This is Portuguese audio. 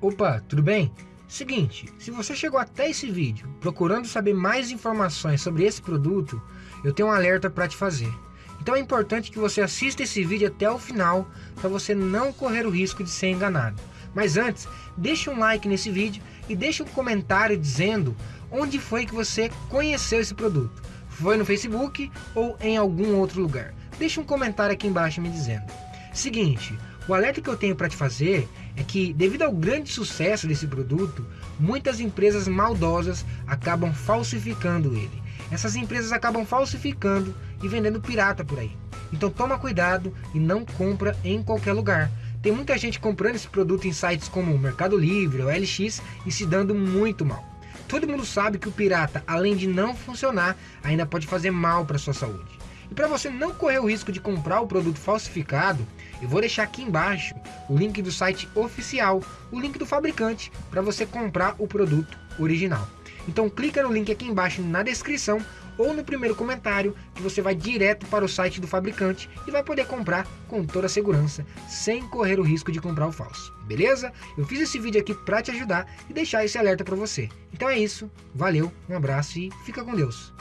Opa, tudo bem? Seguinte, se você chegou até esse vídeo procurando saber mais informações sobre esse produto, eu tenho um alerta para te fazer. Então é importante que você assista esse vídeo até o final para você não correr o risco de ser enganado. Mas antes, deixe um like nesse vídeo e deixe um comentário dizendo onde foi que você conheceu esse produto. Foi no Facebook ou em algum outro lugar? Deixe um comentário aqui embaixo me dizendo. Seguinte, o alerta que eu tenho para te fazer é que, devido ao grande sucesso desse produto, muitas empresas maldosas acabam falsificando ele. Essas empresas acabam falsificando e vendendo pirata por aí. Então toma cuidado e não compra em qualquer lugar. Tem muita gente comprando esse produto em sites como Mercado Livre ou LX e se dando muito mal. Todo mundo sabe que o pirata, além de não funcionar, ainda pode fazer mal para sua saúde. E para você não correr o risco de comprar o produto falsificado, eu vou deixar aqui embaixo o link do site oficial, o link do fabricante, para você comprar o produto original. Então clica no link aqui embaixo na descrição ou no primeiro comentário que você vai direto para o site do fabricante e vai poder comprar com toda segurança, sem correr o risco de comprar o falso. Beleza? Eu fiz esse vídeo aqui para te ajudar e deixar esse alerta para você. Então é isso, valeu, um abraço e fica com Deus.